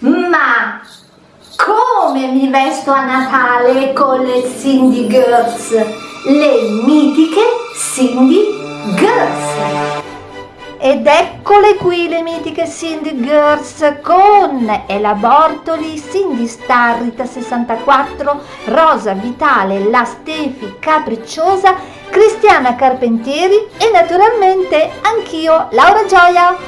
Ma come mi vesto a Natale con le Cindy Girls? Le mitiche Cindy Girls! Ed eccole qui le mitiche Cindy Girls con Ela Bortoli, Cindy Starrita 64, Rosa Vitale, La Stefi Capricciosa, Cristiana Carpentieri e naturalmente anch'io, Laura Gioia.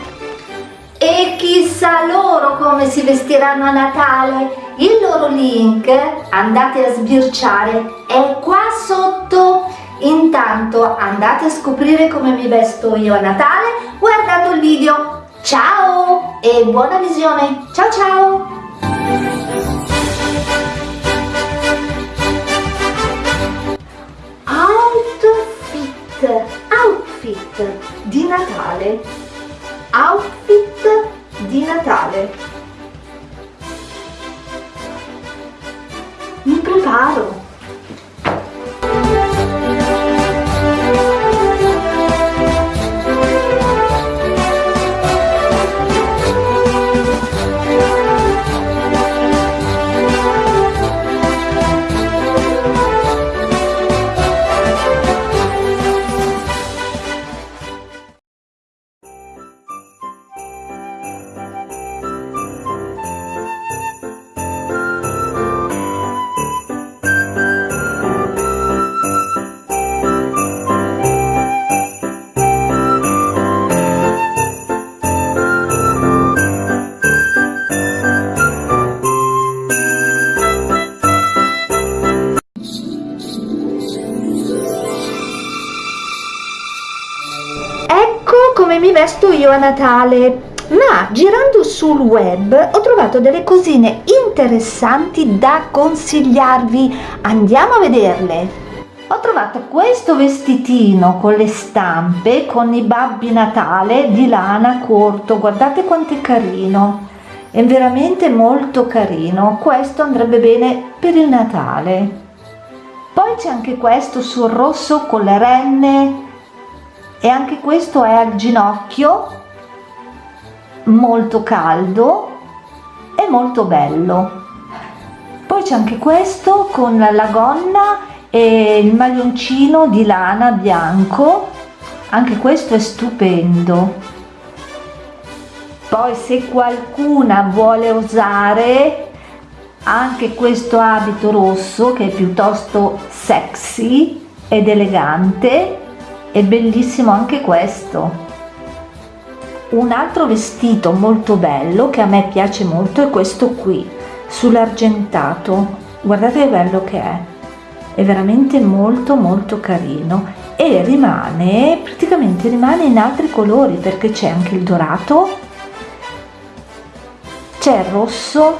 E chissà loro come si vestiranno a Natale. Il loro link, andate a sbirciare, è qua sotto Intanto andate a scoprire come mi vesto io a Natale guardando il video. Ciao e buona visione! Ciao ciao! Outfit, outfit di Natale, outfit di Natale. Mi preparo. Come mi vesto io a Natale. Ma girando sul web ho trovato delle cosine interessanti da consigliarvi. Andiamo a vederle. Ho trovato questo vestitino con le stampe con i babbi natale di lana corto. Guardate quanto è carino. È veramente molto carino. Questo andrebbe bene per il natale. Poi c'è anche questo sul rosso con le renne e anche questo è al ginocchio molto caldo e molto bello. Poi c'è anche questo con la gonna e il maglioncino di lana bianco. Anche questo è stupendo. Poi se qualcuna vuole usare anche questo abito rosso che è piuttosto sexy ed elegante è bellissimo anche questo. Un altro vestito molto bello che a me piace molto è questo qui sull'argentato. Guardate che bello che è. È veramente molto molto carino e rimane praticamente rimane in altri colori perché c'è anche il dorato c'è il rosso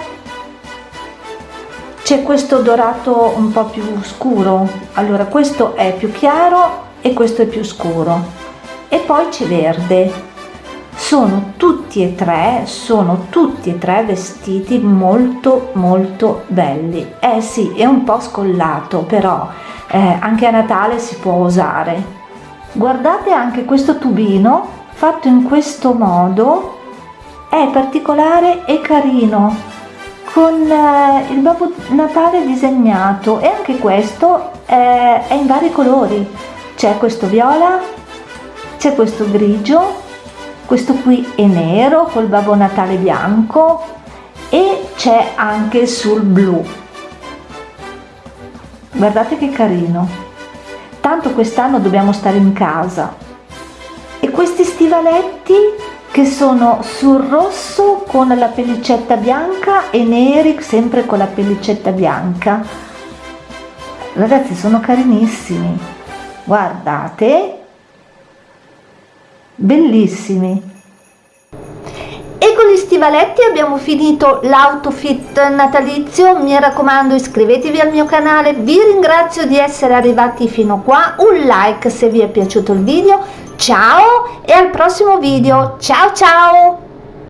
c'è questo dorato un po più scuro. Allora questo è più chiaro e questo è più scuro. E poi c'è verde. Sono tutti e tre sono tutti e tre vestiti molto molto belli. Eh sì è un po scollato però eh, anche a Natale si può usare. Guardate anche questo tubino fatto in questo modo. È particolare e carino con eh, il Babbo Natale disegnato. E anche questo eh, è in vari colori c'è questo viola c'è questo grigio questo qui è nero col babbo natale bianco e c'è anche sul blu. Guardate che carino. Tanto quest'anno dobbiamo stare in casa. E questi stivaletti che sono sul rosso con la pellicetta bianca e neri sempre con la pellicetta bianca. Ragazzi sono carinissimi guardate. Bellissimi. E con gli stivaletti abbiamo finito l'outfit natalizio. Mi raccomando iscrivetevi al mio canale. Vi ringrazio di essere arrivati fino qua. Un like se vi è piaciuto il video. Ciao e al prossimo video. Ciao ciao